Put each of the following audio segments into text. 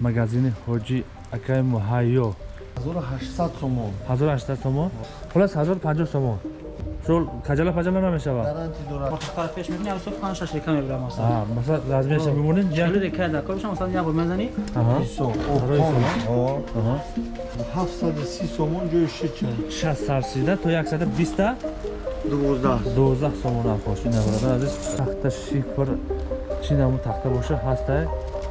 магазини ҳоҷи акай муҳайё. 1800 сомон. 1800 сомон? Хулас 1050 сомон. Шул каҷала паҷала намешавад пеш аз суд 5 6 река мебрам масалан. Размерша мемонед Чили река да кобиш масалан як? бор мезани. Барои опон сомон. Аҳа. 730 сомон ҷои шича 60 сарсида то 120 та 12 12 сомон афош ина бародар азиз тахта шифр чӣ наму тахта боша ҳастай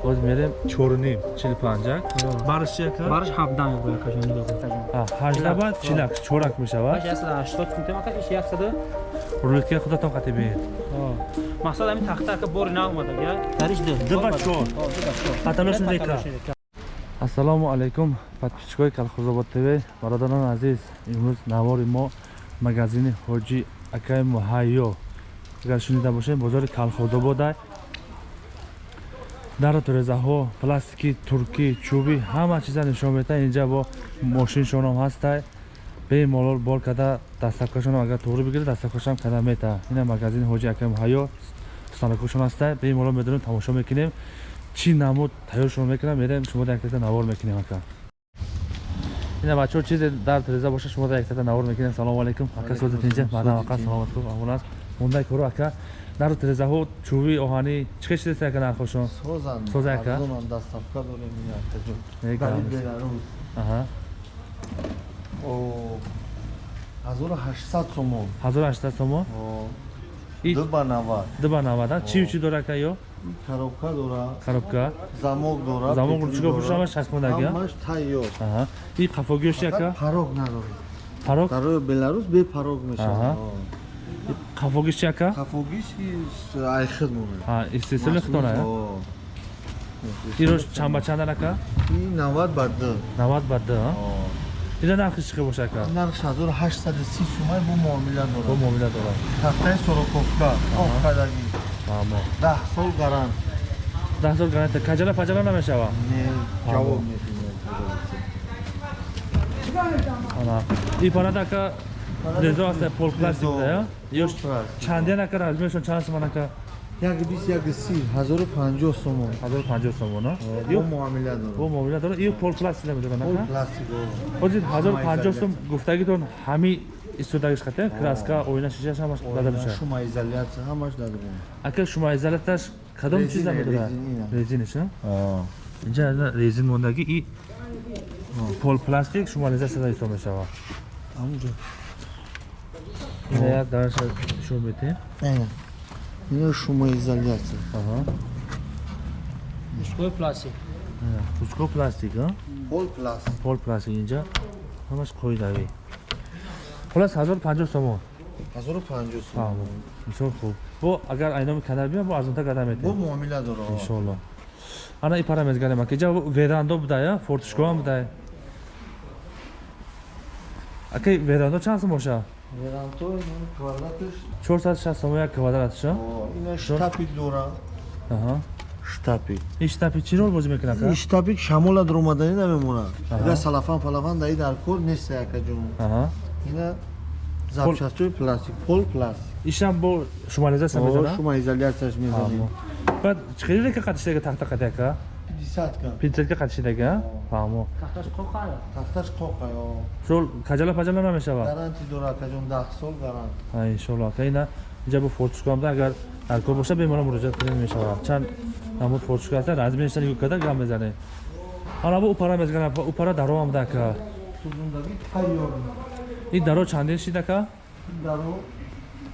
боз мерем. 4 45 барш чи ака Бараш 17 мебрам кажон ниго кажон. А, 18 бад чилак чорак мешавад. Баш 180 кунтем ака иш 100. рулеткаи худатон қатӣ бед. Мақсад ами тахта ка бори на омада я. Дариш ду. Ду ба чор. Паталошин река. ассалому алайкум. Подписчикои калхозобод тв бародарони азиз. Имрӯз навори мо магазини ҳоҷи акай муҳайё агар шунида бошед бозори калхозобода дар турезаҳо пластики туркӣ чӯбӣ ҳама чиза нишон метаҳад инҷа бо мошиншонам ҳастай. Бемалол бор карда дастакошонам агар туғри бигирад дастакошам карда метаҳад ина магазини ҳоҷи акай муҳайё станокошон ҳастай. Бемалол медонем тамошо мекунем. Чӣ намуд тайёршон мекунам. Мерем шумо дар яктата навор мекунем ака. Ина бачаҳо чизе дар тиреза боша шумо дар яктата навор мекунем. Салому алайкум ака сӯзат инҷа. Баъдан ака саломат кӯ амон аст мондай кору ака дар тирезаҳо чӯби оҳанӣ чӣ хел чизе ака нархошон созан. Соз ака? дастафка дорем грамм. беларус о 1800 сомон 1800 сомон О, И- ду ба 90 дуба навада чию чӣ дора ака ё? Коробка дорад коробка замок дорад замок чико дорад. пушама шастмондагия ҳамаш тайёр. И қафогиёши ака парог надорад парок дарои беларус бе парог Аҳа. мешавад қафогиш чи ака? Кафогиш айхид монад а истесли хитона иро чанд ба чандан ака ин 90 ба 2 90 ба 2 ина нархи чӣ хел боша ака? Нарх 1830 сумай бу муомила бо дорад муомила дорад. Тафтаи сороковка овкадагӣ фаҳмо 10 сол гарант даҳ сол гаранта каҷала паҷала намешавад не ҷавоб метинад ана. И парада резо аста пол пластик да ё чанден ака размершон чанд сомон ака як бист як си 1050 сомон. 1050 сомон а? Бо ё? муомила бо дорад муомила дорад. Ё пол пластик намедорад пол ака пластик ҳозир 1050 сом гуфтагитон ҳами истодагиш хата краска оина шишаш ҳамаш дада мешавад шума изоляция ҳамаш дадорем ака шумо изоляташ кадом чиз Резина, намедорад резинина. резиниш а инҷа резин мондагӣ и пол пластик шумализасияда ҳисоб мешавад ҳамҷо ина як дараша нишон метем ино шума изоляция аҳа. Мушкой пластик. ина пучко пластик пол пластик пол пластик инҷа. Ҳамаш қоидавӣ хулас 1050 сомон. 1050 сомон. Фаҳмо бисёр хуб. Бо агар айноми канар биям бо арзонтар бо метем муомила дорад иншолло ана и пара мезгарем ака иҷа верандо будая фортишкоам будая ака верандо чанд сом боша веранто квадратиш 460 сомон як квадратша. Ина штапик дорад аҳа. Штапик ин штапи чӣ рол бозӣ мекунад ака? Ин штапик шамола дромаданӣ намемонад. Аҳа. ина салафан палафан даи дар кор нест якаҷон аҳа. Ина запчастҳои пластик пол пластик. Ишам бо шумализация О, мезана шума изоляцияш мезанем баъд чӣ қадр река қатишдага тахта қади ака 50 ка пинцетка қатишдага фаҳмо. Тахташ қоқая. тафташ қоқа ё сол каҷала паҷала намешавад гаранти дорад акаҷон 10 сол гарант. Ҳа иншолло ака ина инҷа бо фортушкоамда агар дар кор боша беморон муроҷиат кунем мешавад чанд намуд фортушка ҳаста размерша нигоҳ карда гам мезанем ана бо упара мезганам упара даро амда ака сузундаги тайёр. Ин даро чандин шид ака даро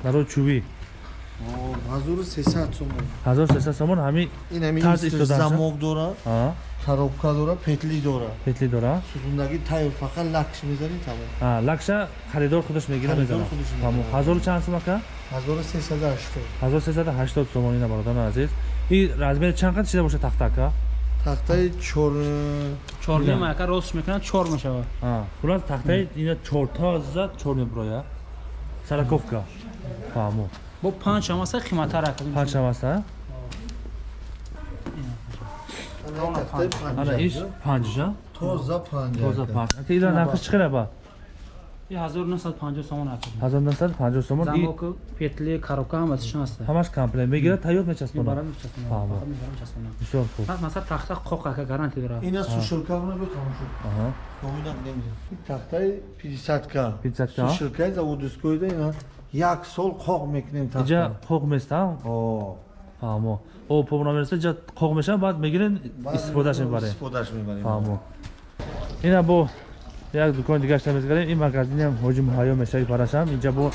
даро чӯбӣ 1300 сомон. 1300 сомон ҳами ин истодаша? замок дорад а? коробка дорад петли дорад петли дора? Сузундаги тайёр фақат лакш мезанӣ тамом. А лакша харидор худаш мегира мезана фаҳмо мезана. ҳазору чанд сом ака? 1380 1380 сомон ина бародарони азиз. И размери чанд қад шида боша тахта ака? Тахтаи чор Чор Да. мема ака ростш мекунад чор мешавад. а хулас тахтаи ина чорта зад чор меброя. Сараковка. Фаҳмо Бо 5 ҳам аста қиматтар ака. панҷшам аста тахтаи ана иш панҷша тоза панҷ тоза панҷ ака ира нархи чӣ хела ба ин 1950 сомон ҳаст 1950 сомон и замоку петли коробка ҳамасишон ҳаст ҳамаш комплект мегирад таёр мечаспонад мебарам мечаспонам Фаҳмо. фақат мебарам мечаспонам бисёр хуб пас масал тахта қоқака гаранти дорад Ина сушилкавна бе тамошо. Аҳа. Номинак немидем. Тахтаи 50-ка. 50-ка? Сушилкаи заводискоида ина як сол қоқ мекунем иҷа тахта. қоқ места О. фаҳмо о повна мерса иҷа қоқ меша баъд мегирен истифодаш мебарем Истифодаш мебарем. фаҳмо ина бо як дукони дигарша мезгарем ин магазинам ҳоҷи муҳайё мешаи парашам инҷа бо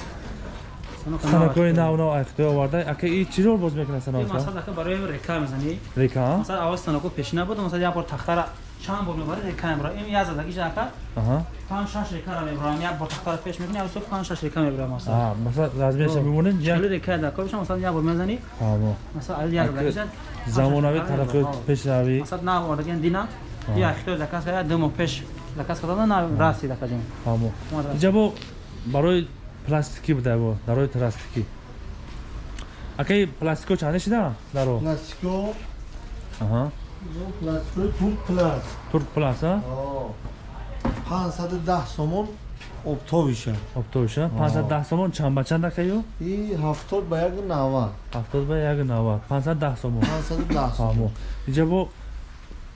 санокҳои навнав айхтиё оварда ака и чӣ рол боз мекунад ин санокҳо масал ака барои река мезанӣ река а? масал аввал станоко пешина буд масал як бор тахтара чанд бор мебарӣ река мебарам ин як задагиш ака аҳа панҷ шаш рекара мебарам як бор тахтара пеш мекунӣ як сол панҷ шаш река мебарам масал А, масалан размеша мемонед як чилу река дар корбиша масал як бор мезанӣ фаҳмо масал ал як задагиш замонавӣ тараққиёт пешравӣ масал нав ордаген дина я ихтиёҷ закас ду моҳ пеш закас кардана нав раси дакаҷем фаҳмо инҷа бо барои пластикӣ буда бо дарои пластикӣ акаи пластико чанде шида даро Пластико. Аҳа Ну, Пластико турк пласт. турк плас а О. 510 сомон обтобиша. обтоиша 510 сомон чанд ба чанд акаё И 70 ба 190. 70 ба 190 510 сомон 510 сомон. фаҳмо инҷа бо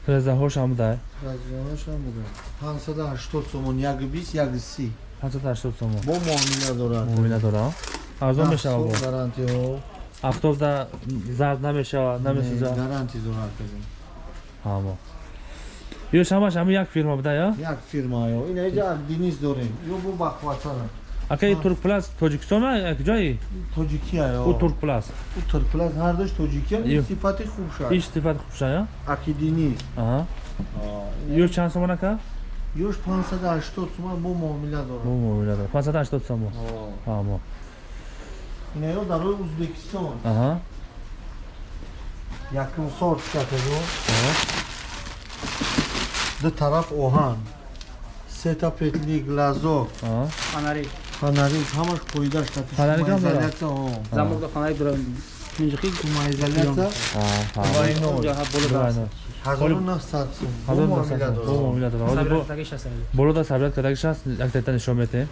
резаҳошам буда Разиёнашам буде. 580 сомон, як 20, як 30. 580 сомон Бо муомила дорад. муомила дора арзон мешава бо гарантиҳо. афтобда зард намешава намесӯзад Гарантӣ дорад казин. Фаҳмо ё шамаш ҳами як фирма буда я Як фирма ё. Ина иҷа Денис дорем. Ё бо бахватара. акаи турк плас тоҷикистон а куҷои Тоҷикия ё. ӯ турк плас У турклас ҳардош тоҷикия Ё. сифати хуб шад. иш сифат хубша я Аки Денис. аҳа ё чанд сомон ака Ёш 580 сомон бо муомила бо дорад. муомила дора 580 сомон О. фаҳмо Ина ё дарои Узбекистон. аҳа Якум сорт катаҷо. аҳа ду тараф оҳан. Сета петли фонари Фонарик ҳамаш қоидаш катиш. Фонарик ҳам дорад? замок да фонари дора минҷихи Шумоизоляция. аҳа фаҳмо Вайнор. ҷоҳа боло Дурайно. 1900 сум. Бо ҳазор муомила дасад бо дорад. муомила дора ҳозир бо сабрдагиш аст болода сабият кардагиш аст як тета нишон метем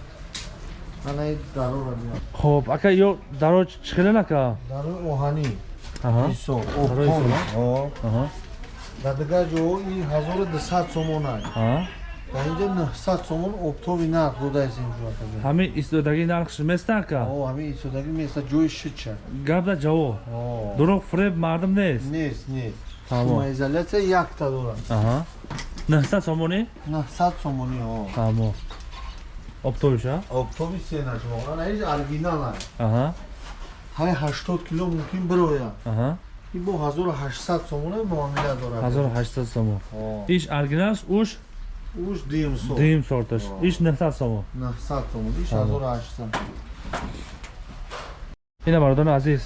Ана ин дарора биёр. хоб ака ё даро чӣ хелен ака Дарои оҳанӣ. аҳа Исо. Дарои Дар дигар ҷоҳо ин 1200 сомон аст. Дар инҷа 900 сомон обтоби нарх додаест инҷо. ҳамин истодаги нархш места ака О, ҳамин истодаги меса ҷои шича. гап да ҷавоб дурӯғ фуреб мардум нест Нест, нест. Тамом. Шумоизоляция якта дорад. аҳа 900 сомонӣ 900 сомонӣ, о. фаҳмо обтоиша Обтоби сена шумо. Ана ин оригинал аст. ҳай 80 кило мумкин бирояд. Ин бо 1800 сомона муомила дорад. 1800 сомон О. иш оригиналш уш Уж дим со. дим сорташ иш 900 сомон 900 сомон. Иш Тамом. 1800. ина бародони азиз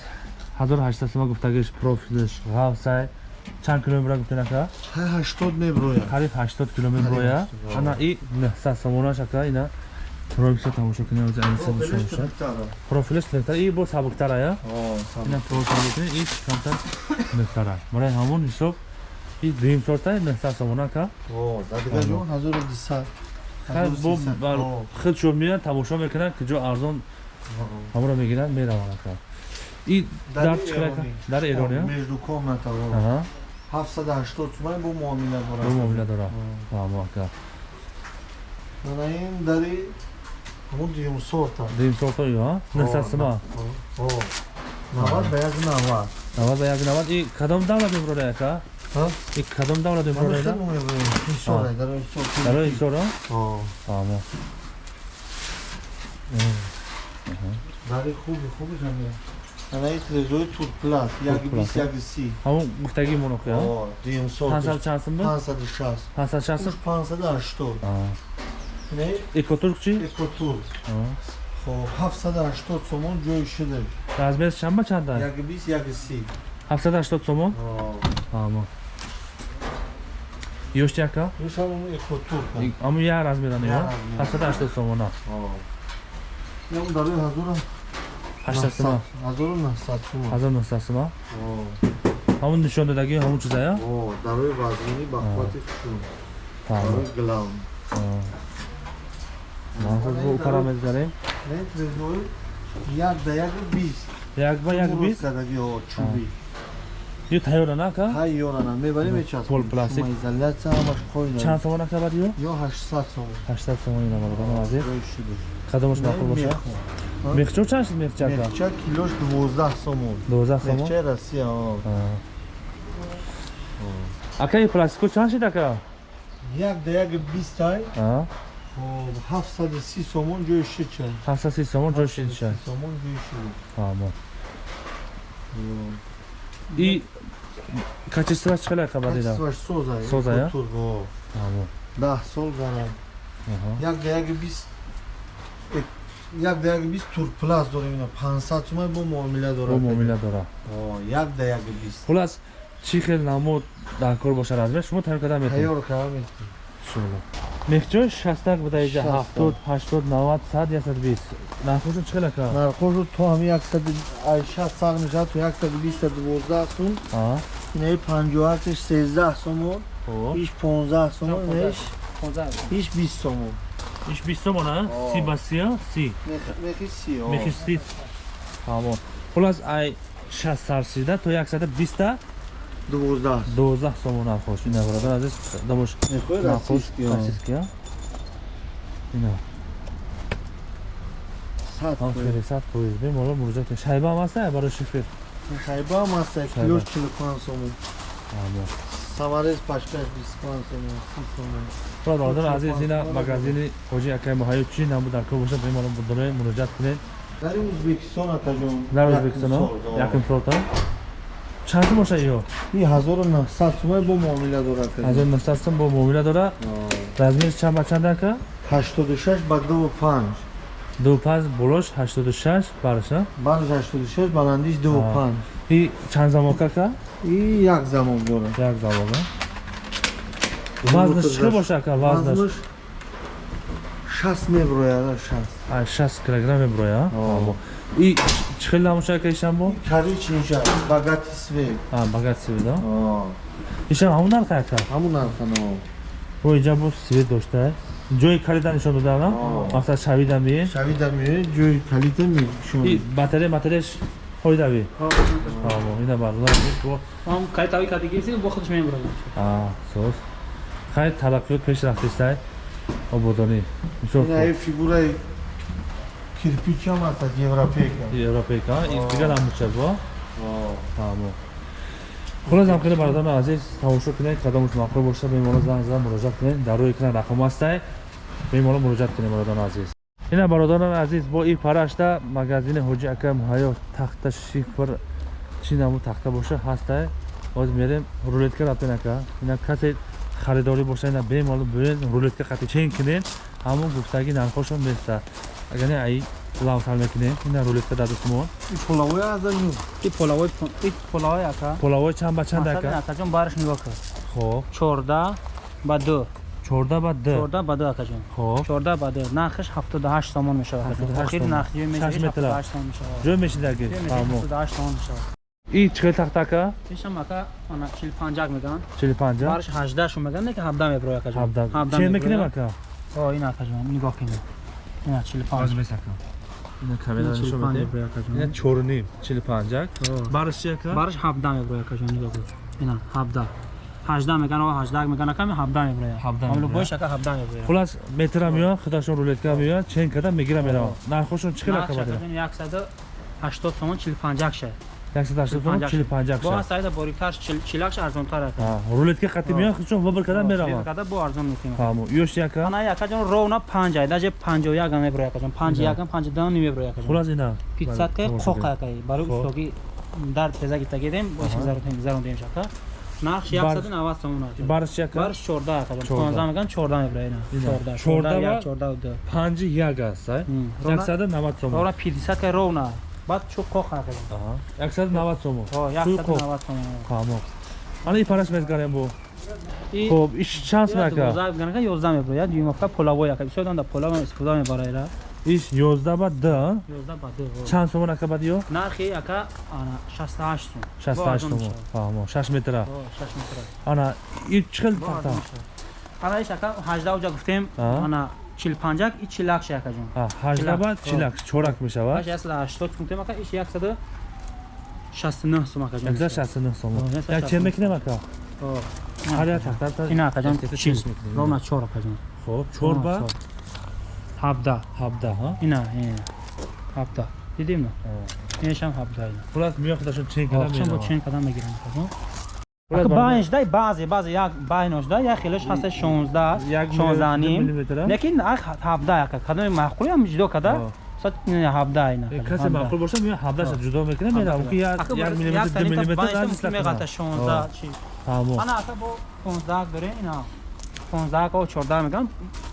1800 сомон гуфтагиш профилш ғавсай чанд километр гуфтен ака ҳай 80 мебирояд. қариб 80 километр Қариб роя 80, ана и 900 сомонаш ака ина профилша тамошо кунем аз айниса нишон шуд профилш лехтар и бо сабуктара я О, ина профил бикунем иш камтар лехтара барои ҳамон ҳисоб и дуюм сорта 900 сомон ака О, дадига ҷо? 1200. Хай, бо бар- худ шо меян тамошо мекунанд ки ҷо арзон ҳамро мегиранд мераванд ака и дар чӣ қадар ака? дар эрон я Между комната. аҳа. 780 сомон бо муомила бо дорад. муомила дора фаҳмо ака Ана ин дари дуюм сорта. дуюм сорта ё а 900 сомон О. 90 ба 190. навад ба як навад и кадом давлат мебурорад ака Ҳа? и кадом давлат мебурорад Исора, дар исор. дарои исора О. фаҳмо Дари хуби хуби ҳамин. Ана ин телевизори турплас, як Турплас, 20, як 30. ҳамон гуфтагии монохи я О, дуюм сорта. 500 чанд сум буд 560. 560 Уж 580. Не, экотурк чӣ экотур. Хоб, 780 сомон ҷои шуда. размер чанд ба чанд аст Як 20, як 30. 780 сомон О. фаҳмо ёшти ака Иш ҳамон экотур. ҳамон як размерани Як ё размер. 780 сомона О. Ям дарои 1000 80 сомон 1900 сомон. 1900 сомон О. ҳамон нишондодагӣ ҳамон чиза я О, дарои вазмини ба қуввати хушун. фаҳмо Дарои главн. Махсус бо укара мезгарем Не, трезори як да як бист. як ба як бист рӯзкадаги, о, чуби. ё тайёрана ака Ҳай ёрана, мебарем мечаспем. Пол пластик. Шумо изоляция ҳамаш қойна. чанд сомон ака бад ё Ё 800 сом. 800 сомон ина азиз Ҷои шудаш. қадамаш мақул боша мехчо чанд шуд мехча ака Мехча килош 12 сомон. 12 сомон Мехчаи Россия, о. ака и пластико чанд шуд ака Як да як 20 тай. А, Хоб 730 сомон ҷои шича. 730 сомон ҷой шид шад Сомон ҷои шид. ҳамо и качествоаш чӣ ака бад ида Качествоаш соза. Соза, я? Ҳамо 10 сол гарам. аҳа Як як 20 э, як да як 20 турпласт дорем ина 500 сомон бо муомила бо дорад. муомила дора О, як да як 20. хулас чӣ хел намуд дар кор боша размер шумо тайёр карда метавонед Тайёр кардам. шула буда иҷа 60. 70 80 90 100 120 нархошон чӣ хел ака Нархошу то ҳами 160 сар мешавад то 120 12 сум. Инаи 58 13 сомон. хоб Иш 15 сомон. Инаш 15 иш 20 сомон. иш 20 сомон а О. си ба си а си Мехи си. о. мехи си ҳамо хулас ай 60 сарсида то 120 12. 12 сомон нархош ина бародар азиз дамош Сад поиз бемоло муроҷиат кунед шайба ҳам ҳаста барои шифир Хайба ҳам аст килош 45 сомон. Самарез пашкаш 25 сомон. 30 сомон. худ бародар азиз ина магазини ҳоҷи акай моҳаю чӣ намуд дар кор боша бемоло будоре муроҷиат кунед Дар Ӯзбекистон акаҷон. дар ӯзбекистон якум солта чанд сум боша ё И 1900 сомон бо муомила дорад. 1900 сум бо муомила дора размери чанд ба чанд ака 86 ба 25. ду паз болош 86 барша Бан 86 баландиш 25. и чанд замока ака И як замон дорад. як замока вазнаш чӣ боша ака вазнаш Вазнаш 60 меброяд, 60. ай 60 килограмм меброя О. и чӣ хел намоша ака ишамбо Карич инша, багати свет. а багат сивида О, ишам ҳамун нарх ака? Ҳамун нархано. бо инҷа бо свет дошта ҷои калида нишон додана мақсад шавида ми Шавида меояд, ҷои калита мешон. и батарея матареяш ҳойдави ҳамо ина бардор бо هم кайтави кадигиси бо худш мебурад а соз. Хай тараққиёт пеш рафтистай ободонӣ. Мисол Ина ай фигураи кирпич ҳам аст, аз европейка. европейка? И О. дигар намуча бо? О, ҳамо хулас ҳамхели бародарони азиз тамошо кунед қадамош мақбул боша беморо занг зада муроҷиат кунед дар рӯи экран рақам ҳастай беморо муроҷиат кунед бародарони азиз. Ина бародарони азиз бо ин парашта магазини ҳоҷи ака муҳайё тахта шифр чӣ намуд тахта боша ҳастай. Ҳозир мерем рулетка рафтен ака. Ина касе харидорӣ боша ина бемоло биёен рулетка қати чен кунед. Ҳамон гуфтаги нархошон места агар не аи лавсал мекунем ина рулетка даду сумон и полавои аз anu. ин полавой ин полавой ака. Полавои чанд ба чанд масалан ака акаҷон бараш нигоҳ кар. Хоб. 14 ба 2 чорда ба д. 14 ба 2 акаҷон хоб. 14 ба 2 нархаш 78 сомон мешавад. 78 охири сомон. нархи ҷои Шаш мешавад метр. 78 сомон мешавад мешидаги ҷои мешавад фаҳмо 78 сомон мешавад. И чикел тахта ака? Ишам ака ана 45 меган 45 бараш 18 шум меган не ки 17 меброя акаҷон 17 чен мекунем ака? О ин акаҷон нигоҳ кунед ина 45 мес ака ина камера ина нишон 45 медем меброя ина акаҷон чоруним 45 О. бараш чи ака бараш 17 меброя акаҷон нигоҳ кун ина 17 18 меган о 18 меган аками 17 меброя 17 амло бош ака 17 меброя хулас метра меояд худашон рулетка меояд чен када мегира меравад нархошон чӣ хел ака бадира 180 сомон 45 ша 180 сомон 45 бо акша сайда бориктар 40 ша арзонтар ака рулетка қати меояд худшон выбор када меравад. Када бо арзон мекунем. Фаҳмо ёш ака ана яка ҷон ровна 5 ай даже 51 ам меброя акаҷон 51 ам 52 меброя акаҷон хулас ина 500 ка Тамошо қоқ акай барои устоги дар тезаги тагидем бош заронтем шака. Нарх Бар- 190 сомон ака бараш чи ака барш 14 акаҷон 14. 15 меган 14 меброя ина Ина. 14 14 14 ва- як 14 2 панҷи як аст ай? М. Ровна- 190 сомон. Ровна 50 ка ровна баъд чӯ қоқ Аҳа. 190 сомон. О Сӯи қоқ. 190 сомон. Фаҳмо ана и параш мезгарем бо. Хоб иш чанд сум ака 12 ганага 11 меброя дюймовка полавой ака. Бисёр дам полава истифода мебарайра. Иш 11 ба д 11 ба 2 чанд сомон ака бад ё нархи ака ана 68 сум. 68 сомон. фаҳмо 6 метра. О 6 метр ана и чӣ хел Бо тахта ана иш ака 18 уҷа гуфтем. Ана 45 і 40 ша акаҷон ҳа 18 баъд Чилак. 40 чорак мешавад? аш ясла 80 сум тем ака иш 169 сум акаҷон 169 сом О, як 169 чен мекунем ака О, ҳар як тахта ина акаҷон тахта чил чилиш мекунем. ровна 4 акаҷон хоб 4 ба 17 17 ҳа? Ина ина. 17 дидим на инашам 17 ина. Хулас миёхташон чен када Охшам бо менава чен кадам мегирам акаҷон Хулас ака бародар- байнш дай баъзе баъзе як байнош дай як хелаш ҳаста 16 як 16 ним миллиметр лекин ак 17 ака. Кадоми маъқули ам ҷудо када О. сад 17 ина касе маъқул боша миё 17 ҷудо мекунем менавам ки як як миллиметр 2 миллиметр меғата 16 чи? Ана ака бо 15 доре ина. 15 ко 14 мегам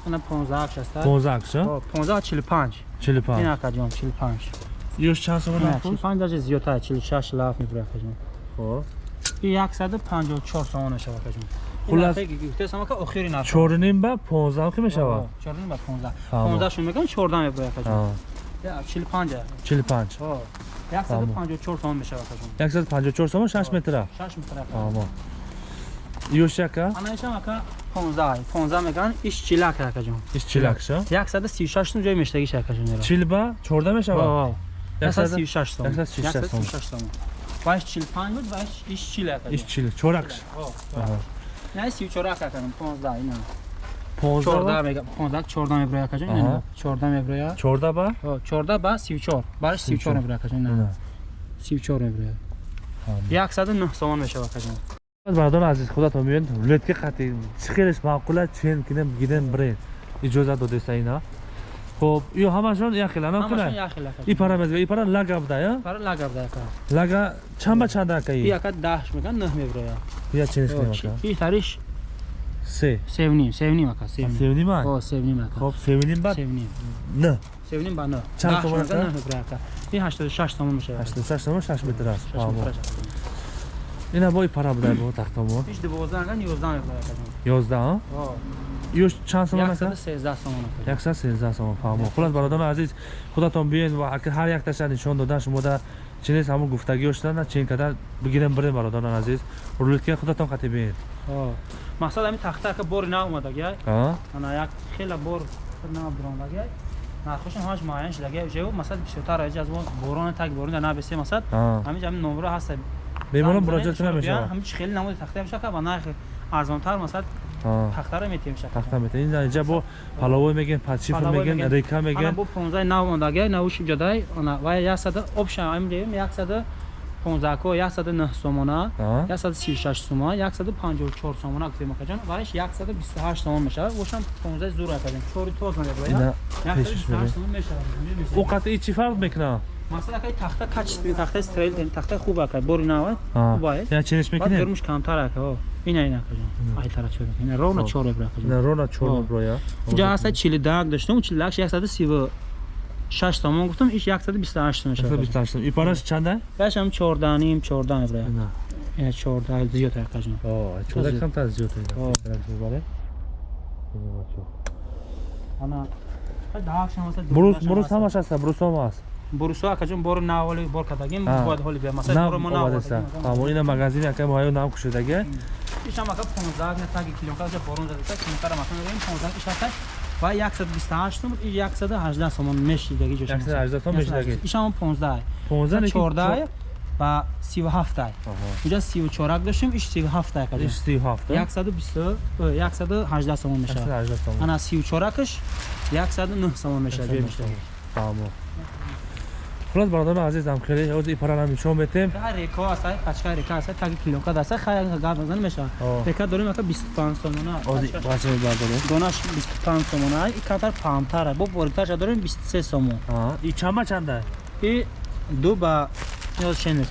ана 15 шаста. 15 акша 15 45 45 ина ака ҷон 45 ёш чанд ина нафус 45 даже зиёдтар 46 лаф мебура ака ҷон хоб 154 сомон мешава ака ҷон Хулас- гуфтесам ака охири нарх 4 ним ба 15 ки мешавад 14 ба 15 Тамо. 15 шун мегам 14 мебура ака ҷон ҳа 45 45 о 154 сомон мешава ака ҷон 154 сом 6 метра 6 метр ака тамо ёш яка ана ишам ака 15 15 меган иш чилак ака ҷон иш чилакша 136 сум ҷои мештагиш ака ҷон ера 40 ба 14 мешавад 136 сом 136 сом. 136 сом ваш 45 буд ваш иш чилак ака. Иш 40 чоракш. Не 34 ака ака 15 ина 15 14 ба мега 15 14 меброя ака ҷон Аҳа. ина 14 меброя 14 ба 14 ба 34 бараш 34 меброя ака ҷон ина ина 34 меброя 109 сомон мешава ака ҷон бародари азиз худатон бибинед рулетка қатъи чӣ хелеш маъқула чен кинем гидем бирен иҷоза додеста ина хоб. Ё ҳамашон як хел анам ҳамашон кина як хел ака и пара мезга и пара лага буда я пара лага буда ака лага чанд ба чанд ака и и ака 10 меган 9 меброя я ченеш кинем ака? и тариш? Се. Севним севним ака севним. Севним а о севним ака. Хоб севним ба севним. Н севним ба 9 Чанд сомон ака? 9 меброя ака. И 86 сомон мешава 86 сомо 6 метр аст 6 фаҳмо метр ина бо и пара буда бо тахтомон Иш 12 меган 11 меброя ака. Ҷон 11 а о ёш чанд сомон ака 113 сомон ака 113 сомон фаҳмо. Хулас бародари азиз худатон биен ва ака ҳар якташа нишон додан. Шумода чинес ҳамун гуфтагиҳо шуда чен када бигирем бирем бародарон азиз. Рулетка худатон қатъи биен о мақсад ами тахта ака бори на омадагиай а? Ана як хела бор на брондагиай нархошон ҳамаш муайян шудагиай ҷо масад бисёртар аҷ аз мо. Борон так борон да набесе масад. А. Ҳамин ҷами номро ҳаста. Беморон муроҷиат кунам мешавад ҳамин хели намуди тахта меша ка ба нархи арзонтар масад метем тахта мета ин инҷа бо паловой Паловой мегӯем мегӯем. река мегӯем бо 15 нав ондагиай навуш ҷодай ана ва 100 обша ам ҷоим 100 15 ко 109 сомона а? 136 сомон 154 сомон гуфтем акаҷон вариш 128 сомон мешавад. Бошам 15 зур акаҷон 4 тоз меброяд ина пешиш 128 мегӯем сомон мешавад. О қатъи чӣ фарқ мекунад масалан акай тахта качественный тахта строил тахта хуб ака бори нава а хубае я ченеш баъд мекунем гирмуш камтар ака о ина ина акаҷон ай тара чор ина ровно Хоб. 4 мебра акаҷон ина рона чор О. меброя инҷа ҳаста 42 доштам 42 136 сомон гуфтам иш 128 сомон мешавад 128 и параш чанда башам 14 ним 14 мебра ина ина 14 зиёд акаҷон о чорак Зиёд. камтар зиёд О. бале ана даҳшам масалан бурус бурус ҳамаш аста бурусом аст бурусо акаҷон бори наволи бор кардагим А. бояд ҳоли бия на масалан боро мо овадаста наводагим ҳамо ина магазини ака моҳаё нав кушодаги ишам ака 15 на таги километр ҷа борон задаса километр масалан бигем 15 иш аста ва 128 сом и 118 сомон мешидаги ҷош 118 сом мешидаги ишам 15 15 лекин 14 ва 37 Аҳо. инҷа 34 доштем иш 37 акаҷон иш 37 120 э, 118 сомон мешавад. 118 сом ана 34каш 109 сомон мешавад ҷои мешавад фаҳмо хулос бародарон азизам хеле ҳозир ипарана нишон метем. Река аст ай пачка река аст таги километр аст хай гап назан мешавад О. река дорем ака 25 сомона. Ҳозир бача бардорем донаш 25 сомона ай катар памтара бо бориташа дорем 23 сомон. И чанда чанда? И ду ба ёз чен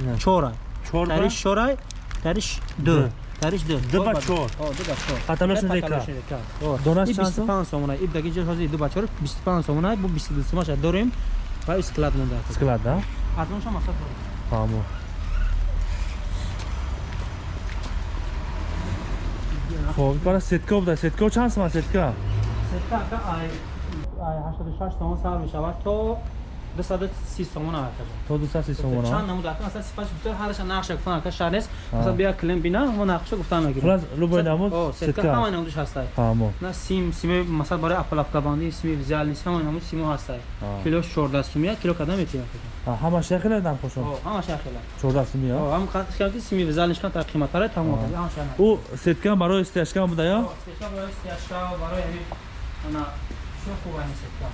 Ина. чора чор ба тариш чорай тариш ду. Ду. Тариш ду Ду ба чор. ду ба чор Қаталошин Ай, река. Донаш чанд сом? 25 сомона. И даги ҷо ҳозир ду ба чор 25 сомона бо 22 сомаша дорем. Ва и склад монда. Ака склад да? Аз онша масад дорем. Фаҳмо хоб ипара сетка буда сетка чанд сомон сетка сетка ака ай ай 86 сомон сар мешавад то 230 сомон аварда то 230 сомон чанд намуд ака масалан сипаш бисёр ҳарша нақша гуфтан ака шар нест А. масалан бия клем бина мо нақша гуфтан мегирем хулас любой намуд сетка ҳамаи намудаш ҳастай ҳамо на сим сими масалан барои апалавкабандӣ сими взял нест ҳамаи намуд симо ҳастай кило 14 сумия кило када метиям ҳамаш яхела нархошон ҳамаш яхела 14 сумия ҳам қадки сими взял нишкан тар қиматтаре тамом А. ҳамаш яхела у сетка барои стяжка буда ё Сетка барои стяжка барои ана шо хуба ин сетка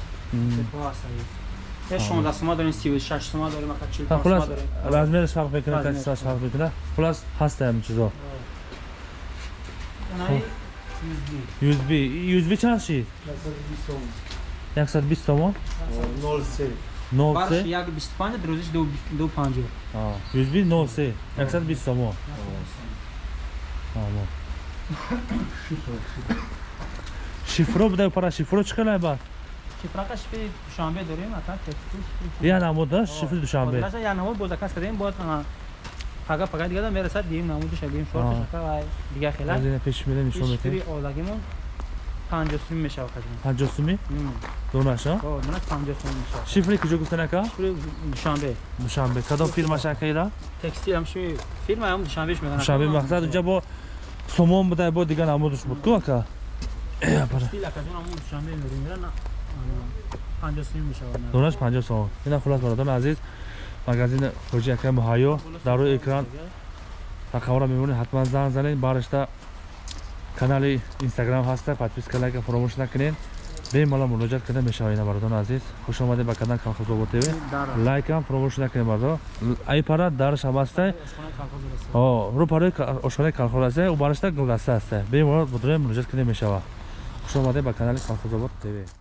сетка ҳастай 16 сума дорем 36 сума дорем ака 45 ха хулас сума дорем. размериш фарқ мекунад Размериш качестваш фарқ мекунад? Хулас ҳаста ҳамин чизо. Анаи USB. usb. Usb чанд шид 120 сомон. 03 Барш 03 як 25, друзиш 250. usb 03 120 сомон. Ҳамо шифро буда пара шифро чӣ қилай ба Шифрака шифри Душанбе дорем, ака текстил шифри. я намуда шифри душанбе Одилаша я намуд бо заказ кардем, бод пага пага дига да мерасад дим намудиш агим шорт шака вай дига хела. азина пеш мира нишон Шифри метем одагимон 50 сум мешава кадим. 50 суми донаша О, мана 50 сум мешава. шифри куҷо гуфтан ака Шифри Душанбе. душанбе кадом фирмаш акаира Текстил ам шифри фирма ам Душанбеш мегана. душанбе мақсад уҷа бо сомон буда бо дига намудаш буд ку ака. Текстил ака ам Душанбе мерем 50 сум мешава. донаш 50 сомон ина хулас бародарони азиз магазини ҳоҷи ака муҳайё дар рӯи экран рақамро мебинед ҳатман занг занед баришта канали инстаграм ҳаста подписка лайка фаромӯш накунед бемалол муроҷиат карда мешавад ина бародарони азиз хуш омадед ба канали колхозобод тв лайкам фаромӯш накунед бардо ай пара дарш ҳам ҳастай рӯ парои ошхонаи калхоз ҳастай ӯ баришта гулдаста ҳастай бемалол будоем муроҷиат карда мешавад хуш омадед ба канали колхозобод тв